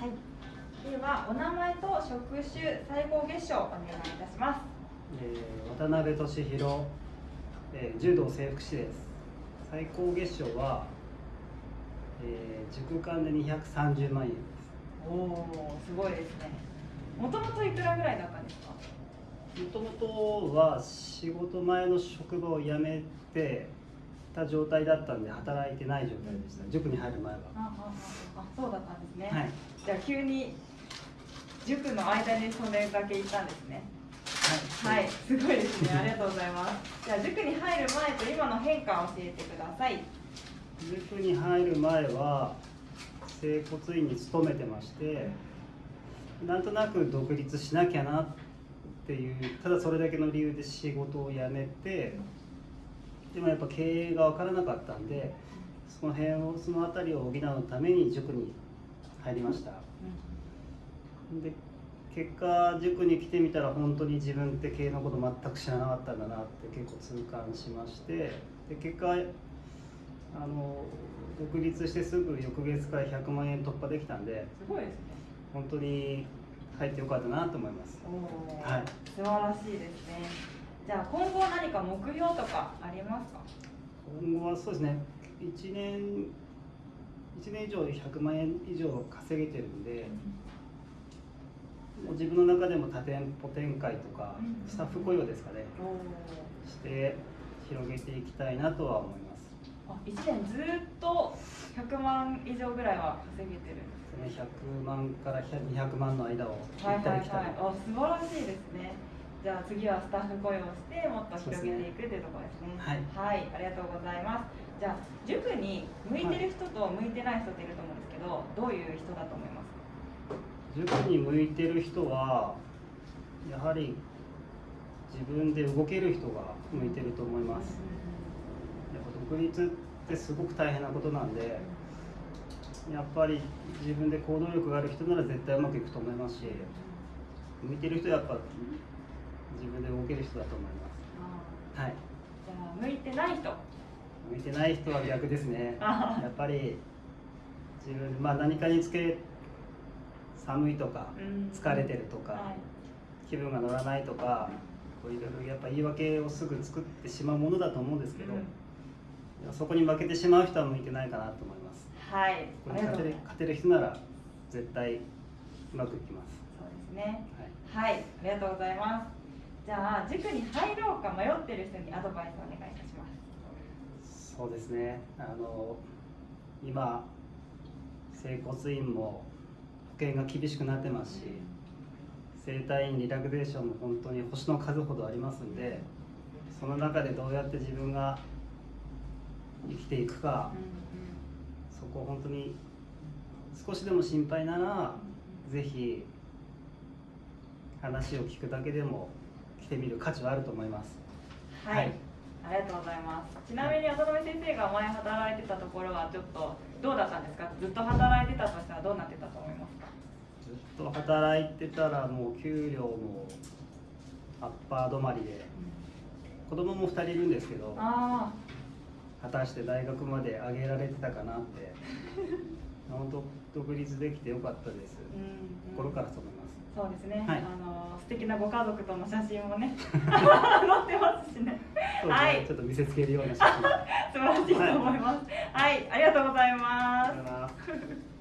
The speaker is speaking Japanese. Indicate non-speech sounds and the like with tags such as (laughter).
はい。ではお名前と職種、最高月賞お願いいたします。えー渡辺俊弘、えー柔道整復師です最高月賞は、えー塾間で230万円ですおお、すごいですね。もともといくらぐらいだったんですか？もともとは仕事前の職場を辞めてた状態だったんで働いてない状態でした塾に入る前はあ、あ、あ、あ、そうだったんですね。はい、じゃあ急に塾の間にそれだけ行ったんですね。はい、すごいですね。ありがとうございます。じゃあ塾に入る前と今の変化を教えてください。塾に入る前は整骨院に勤めてましてなんとなく独立しなきゃなっていうただそれだけの理由で仕事を辞めてでもやっぱ経営が分からなかったんでその辺をその辺りを補うために塾に入りましたで結果塾に来てみたら本当に自分って経営のこと全く知らなかったんだなって結構痛感しましてで結果あの独立してすぐ翌月から100万円突破できたんですごいですね。本当に入ってよかったなと思いますはい素晴らしいですね。じゃあ今後何か目標とかありますか？今後はそうですね1年1年以上で100万円以上稼げてるんでもう自分の中でも多店舗展開とかうんスタッフ雇用ですかね。して広げていきたいなとは思いますあ、一年ずっと100万以上ぐらいは稼げてるんですね。100万から200万の間を行はいはいはい。ったり来たり、あ、素晴らしいですね。じゃあ次はスタッフ雇用してもっと広げていくというところですね。はいはい、ありがとうございます。じゃあ塾に向いてる人と向いてない人っていると思うんですけど、どういう人だと思います？か。塾に向いてる人はやはり自分で動ける人が向いてると思いますやっぱ独立ってすごく大変なことなんでやっぱり自分で行動力がある人なら絶対うまくいくと思いますし向いてる人はやっぱ自分で動ける人だと思いますはいじゃあ向いてない人。向いてない人は逆ですねあやっぱり自分まあ何かにつけ寒いとかうん疲れてるとか、はい。気分が乗らないとかこういろいろやっぱ言い訳をすぐ作ってしまうものだと思うんですけど、うんそこに負けてしまう人は向いてないかなと思いますはい。ここに勝てる。勝てる人なら絶対うまくいきます、そうですね。はい、はい、ありがとうございます。じゃあ塾に入ろうか迷ってる人にアドバイスお願いいたします。そうですねあの今整骨院も保険が厳しくなってますし整体院リラクゼーションも本当に星の数ほどありますんでその中でどうやって自分が生きていくか、そこ本当に少しでも心配ならぜひ話を聞くだけでも来てみる価値はあると思いますはい、はいありがとうございます。ちなみに渡辺先生が前働いてたところはちょっとどうだったんですか？ずっと働いてたとしたらどうなってたと思いますか？ずっと働いてたらもう給料もアッパー止まりで子供も2人いるんですけどあ果たして大学まで上げられてたかなって (laughs) 本当独立できてよかったです。あ、うん、心からそう思います。そうですね。はい。あの素敵なご家族との写真もね。(laughs) 載ってますしね。はい。ちょっと見せつけるような写真。(laughs) 素晴らしいと思います。はい、ありがとうございありがとうございます